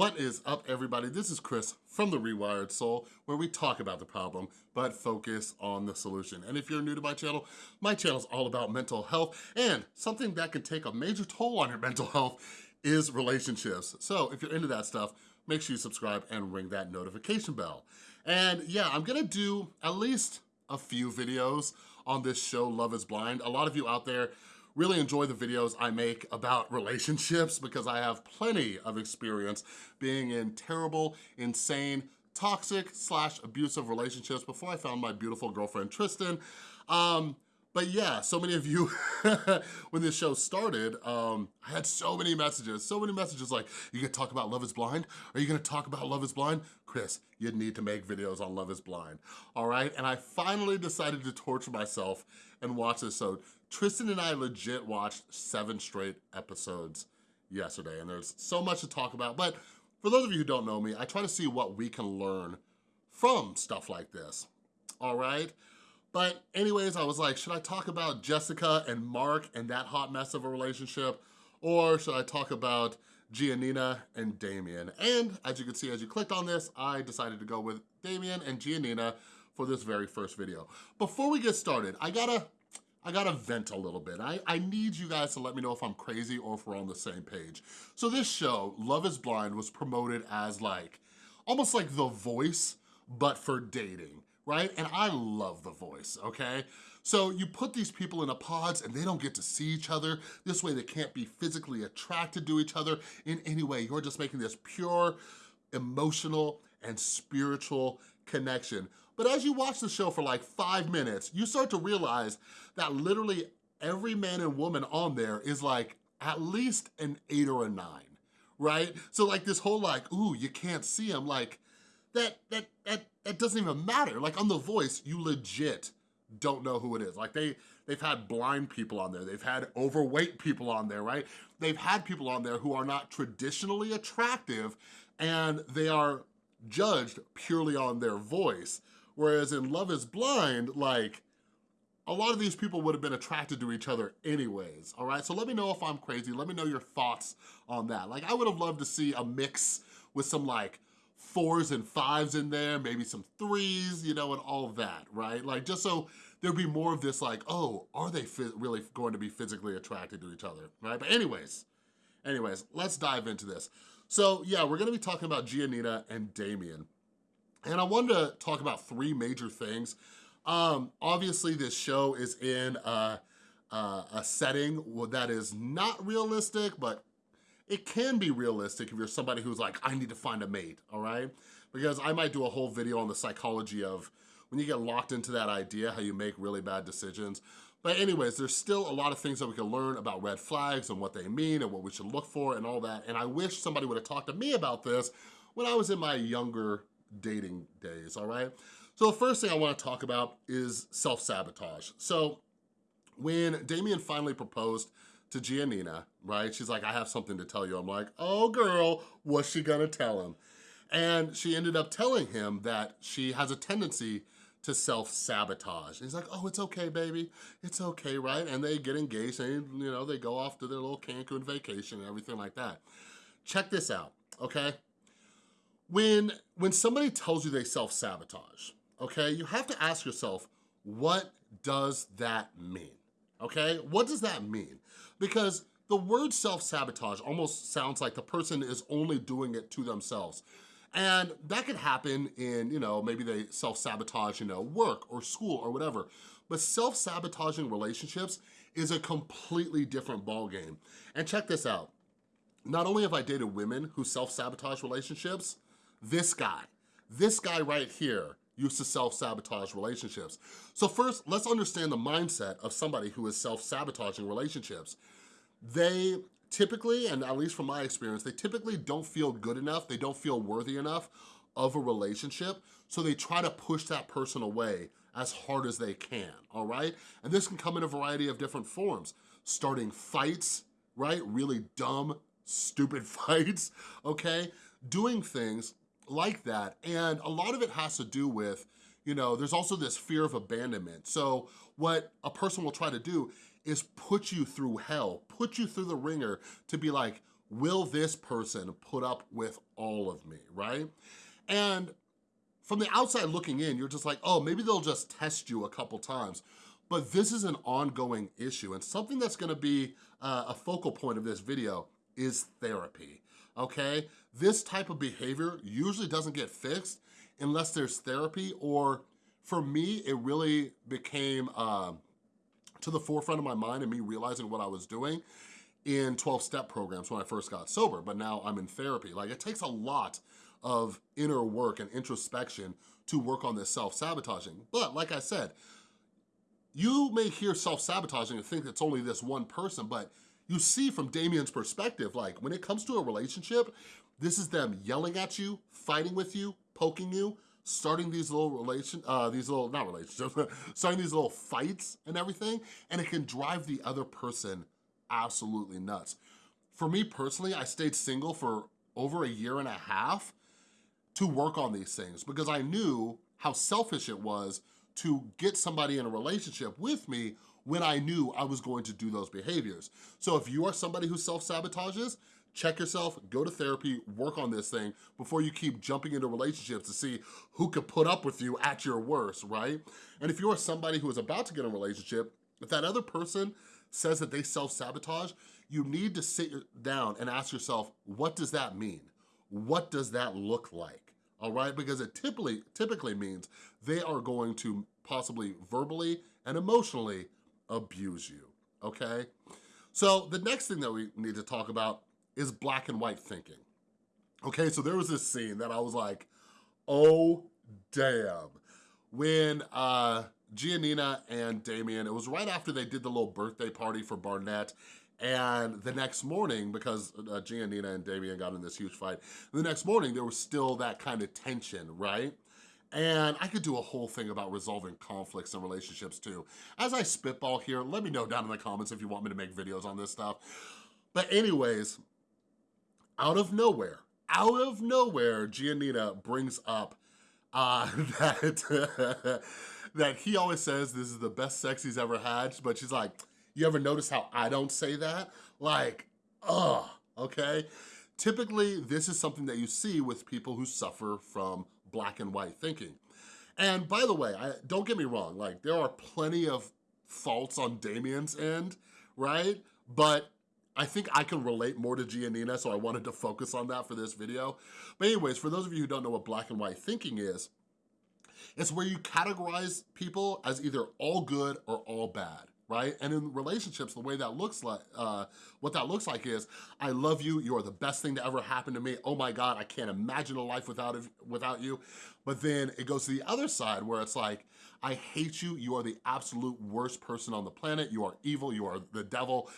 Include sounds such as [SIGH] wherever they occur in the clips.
What is up, everybody? This is Chris from The Rewired Soul, where we talk about the problem, but focus on the solution. And if you're new to my channel, my channel is all about mental health, and something that can take a major toll on your [LAUGHS] mental health is relationships. So if you're into that stuff, make sure you subscribe and ring that notification bell. And yeah, I'm gonna do at least a few videos on this show, Love is Blind. A lot of you out there really enjoy the videos I make about relationships because I have plenty of experience being in terrible, insane, toxic slash abusive relationships before I found my beautiful girlfriend, Tristan. Um, but yeah, so many of you, [LAUGHS] when this show started, um, I had so many messages, so many messages like, you gonna talk about Love is Blind? Are you gonna talk about Love is Blind? Chris, you need to make videos on Love is Blind, all right? And I finally decided to torture myself and watch this. So Tristan and I legit watched seven straight episodes yesterday, and there's so much to talk about. But for those of you who don't know me, I try to see what we can learn from stuff like this, all right? But anyways, I was like, should I talk about Jessica and Mark and that hot mess of a relationship? Or should I talk about Giannina and Damian? And as you can see, as you clicked on this, I decided to go with Damian and Giannina for this very first video. Before we get started, I gotta, I gotta vent a little bit. I, I need you guys to let me know if I'm crazy or if we're on the same page. So this show, Love is Blind, was promoted as like, almost like The Voice, but for dating right? And I love The Voice, okay? So you put these people in a pods and they don't get to see each other. This way they can't be physically attracted to each other in any way. You're just making this pure, emotional, and spiritual connection. But as you watch the show for like five minutes, you start to realize that literally every man and woman on there is like at least an eight or a nine, right? So like this whole like, ooh, you can't see him, like, that, that, that, that doesn't even matter. Like on The Voice, you legit don't know who it is. Like they, they've had blind people on there. They've had overweight people on there, right? They've had people on there who are not traditionally attractive and they are judged purely on their voice. Whereas in Love is Blind, like, a lot of these people would have been attracted to each other anyways, all right? So let me know if I'm crazy. Let me know your thoughts on that. Like, I would have loved to see a mix with some, like, fours and fives in there, maybe some threes, you know, and all that, right? Like just so there'd be more of this like, oh, are they really going to be physically attracted to each other, right? But anyways, anyways, let's dive into this. So yeah, we're gonna be talking about Giannina and Damian. And I wanted to talk about three major things. Um, obviously this show is in a, a, a setting that is not realistic, but it can be realistic if you're somebody who's like, I need to find a mate, all right? Because I might do a whole video on the psychology of when you get locked into that idea, how you make really bad decisions. But anyways, there's still a lot of things that we can learn about red flags and what they mean and what we should look for and all that. And I wish somebody would have talked to me about this when I was in my younger dating days, all right? So the first thing I wanna talk about is self-sabotage. So when Damian finally proposed to Giannina, right? She's like, I have something to tell you. I'm like, oh girl, what's she gonna tell him? And she ended up telling him that she has a tendency to self-sabotage. He's like, oh, it's okay, baby. It's okay, right? And they get engaged and, you know, they go off to their little Cancun vacation and everything like that. Check this out, okay? When, when somebody tells you they self-sabotage, okay, you have to ask yourself, what does that mean? okay? What does that mean? Because the word self-sabotage almost sounds like the person is only doing it to themselves. And that could happen in, you know, maybe they self-sabotage, you know, work or school or whatever. But self-sabotaging relationships is a completely different ballgame. And check this out. Not only have I dated women who self-sabotage relationships, this guy, this guy right here used to self-sabotage relationships. So first, let's understand the mindset of somebody who is self-sabotaging relationships. They typically, and at least from my experience, they typically don't feel good enough, they don't feel worthy enough of a relationship, so they try to push that person away as hard as they can, all right? And this can come in a variety of different forms. Starting fights, right? Really dumb, stupid [LAUGHS] fights, okay? Doing things like that. And a lot of it has to do with, you know, there's also this fear of abandonment. So what a person will try to do is put you through hell, put you through the ringer to be like, will this person put up with all of me, right? And from the outside looking in, you're just like, oh, maybe they'll just test you a couple times. But this is an ongoing issue and something that's gonna be uh, a focal point of this video is therapy, okay? This type of behavior usually doesn't get fixed unless there's therapy or for me, it really became uh, to the forefront of my mind and me realizing what I was doing in 12-step programs when I first got sober, but now I'm in therapy. Like it takes a lot of inner work and introspection to work on this self-sabotaging. But like I said, you may hear self-sabotaging and think it's only this one person, but you see from Damian's perspective, like when it comes to a relationship, this is them yelling at you, fighting with you, poking you, starting these little relation, uh, these little, not relationships, [LAUGHS] starting these little fights and everything, and it can drive the other person absolutely nuts. For me personally, I stayed single for over a year and a half to work on these things because I knew how selfish it was to get somebody in a relationship with me when I knew I was going to do those behaviors. So if you are somebody who self-sabotages, check yourself, go to therapy, work on this thing before you keep jumping into relationships to see who could put up with you at your worst, right? And if you are somebody who is about to get in a relationship, if that other person says that they self-sabotage, you need to sit down and ask yourself, what does that mean? What does that look like? All right, because it typically, typically means they are going to possibly verbally and emotionally abuse you, okay? So the next thing that we need to talk about is black and white thinking. Okay, so there was this scene that I was like, oh damn. When uh, Giannina and Damian, it was right after they did the little birthday party for Barnett, and the next morning, because uh, Giannina and Damian got in this huge fight, the next morning there was still that kind of tension, right? And I could do a whole thing about resolving conflicts and relationships too. As I spitball here, let me know down in the comments if you want me to make videos on this stuff. But anyways, out of nowhere, out of nowhere, Giannina brings up uh, [LAUGHS] that, [LAUGHS] that he always says this is the best sex he's ever had, but she's like, you ever notice how I don't say that? Like, ugh, okay? Typically, this is something that you see with people who suffer from black and white thinking. And by the way, I, don't get me wrong, like there are plenty of faults on Damian's end, right? But I think I can relate more to Giannina, so I wanted to focus on that for this video. But anyways, for those of you who don't know what black and white thinking is, it's where you categorize people as either all good or all bad right? And in relationships, the way that looks like, uh, what that looks like is, I love you, you are the best thing to ever happen to me, oh my God, I can't imagine a life without, without you. But then it goes to the other side where it's like, I hate you, you are the absolute worst person on the planet, you are evil, you are the devil,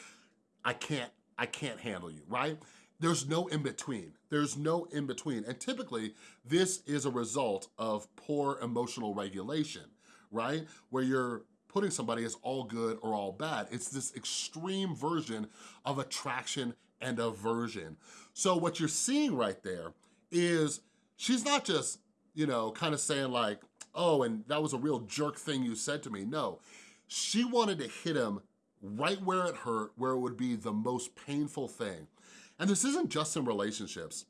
I can't, I can't handle you, right? There's no in-between. There's no in-between. And typically, this is a result of poor emotional regulation, right? Where you're putting somebody as all good or all bad. It's this extreme version of attraction and aversion. So what you're seeing right there is she's not just, you know, kind of saying like, oh, and that was a real jerk thing you said to me. No, she wanted to hit him right where it hurt, where it would be the most painful thing. And this isn't just in relationships,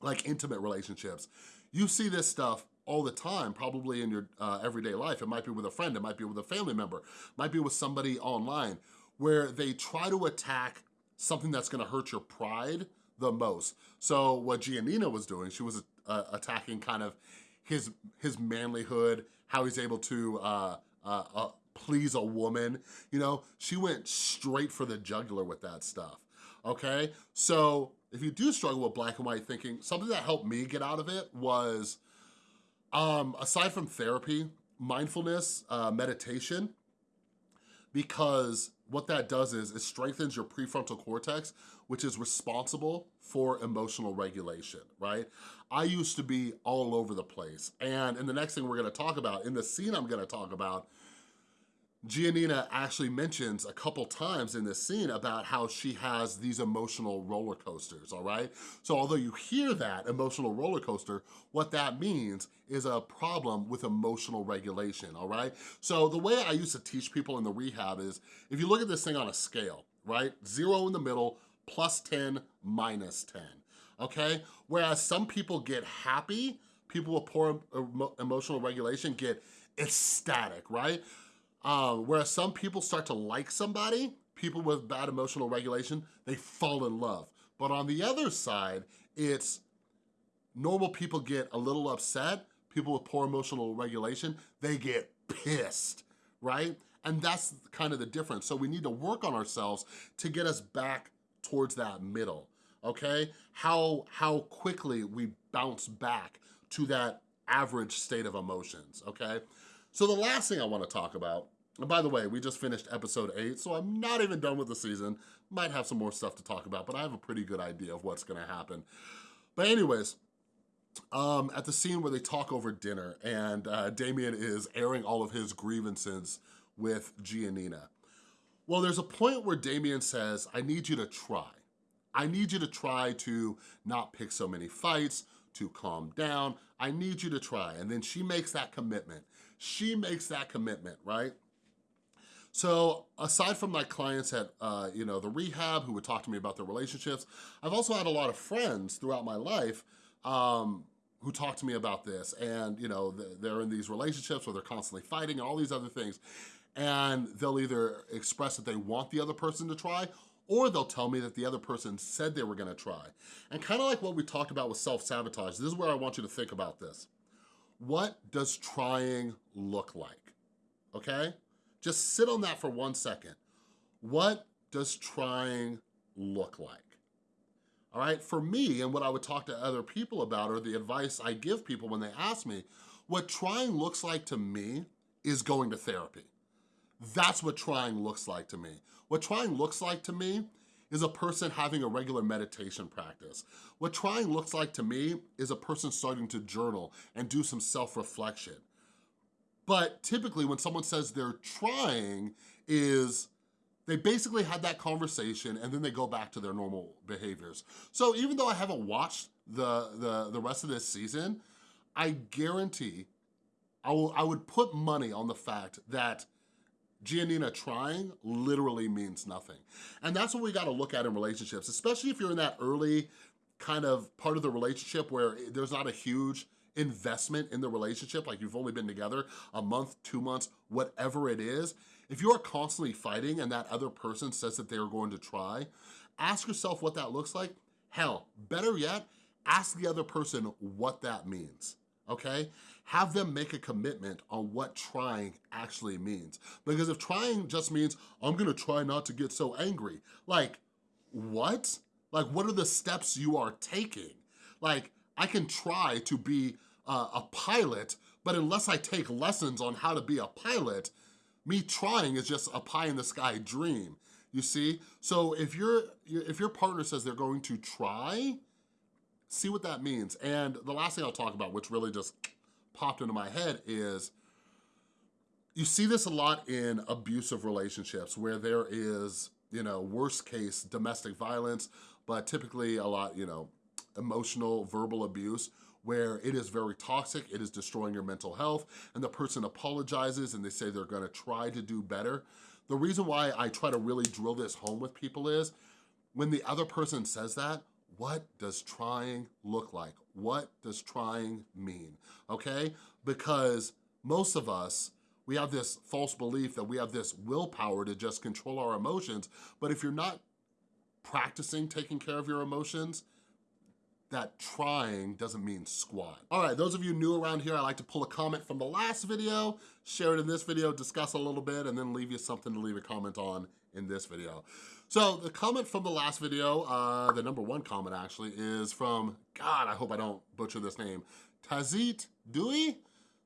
like intimate relationships. You see this stuff all the time, probably in your uh, everyday life. It might be with a friend, it might be with a family member, might be with somebody online, where they try to attack something that's gonna hurt your pride the most. So what Giannina was doing, she was uh, attacking kind of his, his manlyhood, how he's able to uh, uh, uh, please a woman, you know? She went straight for the jugular with that stuff, okay? So if you do struggle with black and white thinking, something that helped me get out of it was um, aside from therapy, mindfulness, uh, meditation, because what that does is it strengthens your prefrontal cortex, which is responsible for emotional regulation, right? I used to be all over the place. And in the next thing we're gonna talk about, in the scene I'm gonna talk about, Giannina actually mentions a couple times in this scene about how she has these emotional roller coasters, all right? So although you hear that emotional roller coaster, what that means is a problem with emotional regulation, all right? So the way I used to teach people in the rehab is, if you look at this thing on a scale, right? Zero in the middle, plus 10, minus 10, okay? Whereas some people get happy, people with poor emotional regulation get ecstatic, right? Uh, whereas some people start to like somebody, people with bad emotional regulation, they fall in love. But on the other side, it's normal people get a little upset, people with poor emotional regulation, they get pissed, right? And that's kind of the difference. So we need to work on ourselves to get us back towards that middle, okay? How, how quickly we bounce back to that average state of emotions, okay? So the last thing I wanna talk about, and by the way, we just finished episode eight, so I'm not even done with the season. Might have some more stuff to talk about, but I have a pretty good idea of what's gonna happen. But anyways, um, at the scene where they talk over dinner and uh, Damian is airing all of his grievances with Giannina. Well, there's a point where Damian says, I need you to try. I need you to try to not pick so many fights, to calm down. I need you to try. And then she makes that commitment. She makes that commitment, right? So aside from my clients at uh, you know the rehab who would talk to me about their relationships, I've also had a lot of friends throughout my life um, who talk to me about this and you know they're in these relationships where they're constantly fighting and all these other things and they'll either express that they want the other person to try or they'll tell me that the other person said they were gonna try. And kind of like what we talked about with self-sabotage, this is where I want you to think about this. What does trying look like, okay? Just sit on that for one second. What does trying look like? all right? For me, and what I would talk to other people about or the advice I give people when they ask me, what trying looks like to me is going to therapy. That's what trying looks like to me. What trying looks like to me is a person having a regular meditation practice. What trying looks like to me is a person starting to journal and do some self-reflection. But typically when someone says they're trying is they basically had that conversation and then they go back to their normal behaviors. So even though I haven't watched the, the, the rest of this season, I guarantee, I, will, I would put money on the fact that Giannina trying literally means nothing. And that's what we gotta look at in relationships, especially if you're in that early kind of part of the relationship where there's not a huge investment in the relationship, like you've only been together a month, two months, whatever it is, if you are constantly fighting and that other person says that they are going to try, ask yourself what that looks like. Hell, better yet, ask the other person what that means, okay? Have them make a commitment on what trying actually means. Because if trying just means, I'm gonna try not to get so angry, like, what? Like, what are the steps you are taking? Like, I can try to be uh, a pilot, but unless I take lessons on how to be a pilot, me trying is just a pie in the sky dream, you see? So if, you if your partner says they're going to try, see what that means. And the last thing I'll talk about, which really just popped into my head is, you see this a lot in abusive relationships where there is, you know, worst case domestic violence, but typically a lot, you know, emotional, verbal abuse where it is very toxic, it is destroying your mental health, and the person apologizes and they say they're gonna try to do better. The reason why I try to really drill this home with people is, when the other person says that, what does trying look like? What does trying mean, okay? Because most of us, we have this false belief that we have this willpower to just control our emotions, but if you're not practicing taking care of your emotions, that trying doesn't mean squat. All right, those of you new around here, I like to pull a comment from the last video, share it in this video, discuss a little bit, and then leave you something to leave a comment on in this video. So the comment from the last video, uh, the number one comment actually, is from, God, I hope I don't butcher this name, Tazit Dewey?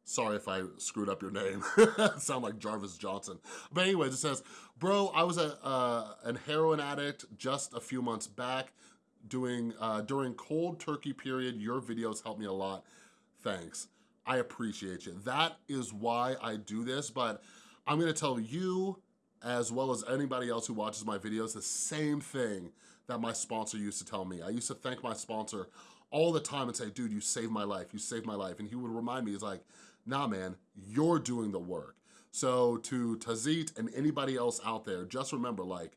Sorry if I screwed up your name. [LAUGHS] Sound like Jarvis Johnson. But anyways, it says, bro, I was a, uh, an heroin addict just a few months back doing uh, during cold turkey period. Your videos helped me a lot. Thanks. I appreciate you. That is why I do this, but I'm gonna tell you, as well as anybody else who watches my videos, the same thing that my sponsor used to tell me. I used to thank my sponsor all the time and say, dude, you saved my life, you saved my life. And he would remind me, he's like, nah, man, you're doing the work. So to Tazit and anybody else out there, just remember, like,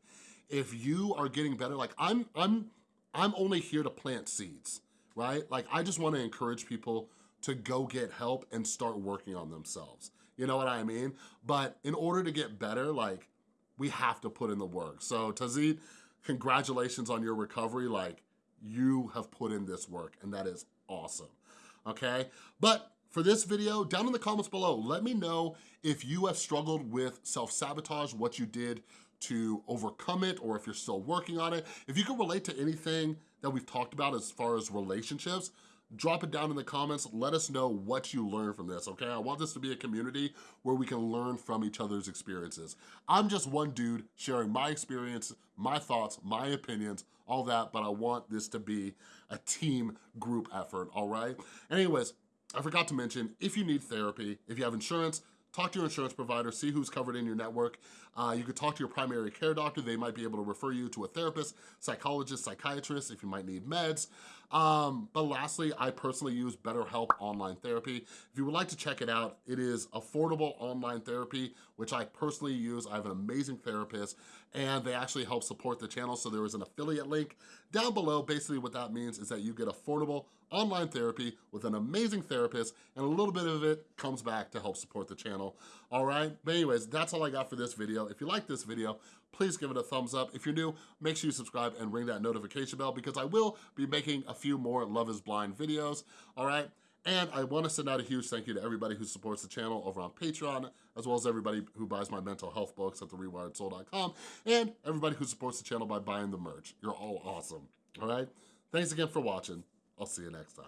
if you are getting better, like I'm, I'm, I'm only here to plant seeds, right? Like I just wanna encourage people to go get help and start working on themselves. You know what I mean? But in order to get better, like we have to put in the work. So Tazid, congratulations on your recovery. Like you have put in this work and that is awesome, okay? But for this video, down in the comments below, let me know if you have struggled with self-sabotage, what you did to overcome it, or if you're still working on it. If you can relate to anything that we've talked about as far as relationships, drop it down in the comments. Let us know what you learned from this, okay? I want this to be a community where we can learn from each other's experiences. I'm just one dude sharing my experience, my thoughts, my opinions, all that, but I want this to be a team group effort, all right? Anyways, I forgot to mention, if you need therapy, if you have insurance, talk to your insurance provider, see who's covered in your network. Uh, you could talk to your primary care doctor. They might be able to refer you to a therapist, psychologist, psychiatrist if you might need meds. Um, but lastly, I personally use BetterHelp Online Therapy. If you would like to check it out, it is affordable online therapy, which I personally use. I have an amazing therapist and they actually help support the channel. So there is an affiliate link down below. Basically what that means is that you get affordable online therapy with an amazing therapist and a little bit of it comes back to help support the channel. All right, but anyways, that's all I got for this video. If you like this video, please give it a thumbs up. If you're new, make sure you subscribe and ring that notification bell because I will be making a few more Love is Blind videos, all right? And I wanna send out a huge thank you to everybody who supports the channel over on Patreon, as well as everybody who buys my mental health books at therewiredsoul.com, and everybody who supports the channel by buying the merch. You're all awesome, all right? Thanks again for watching. I'll see you next time.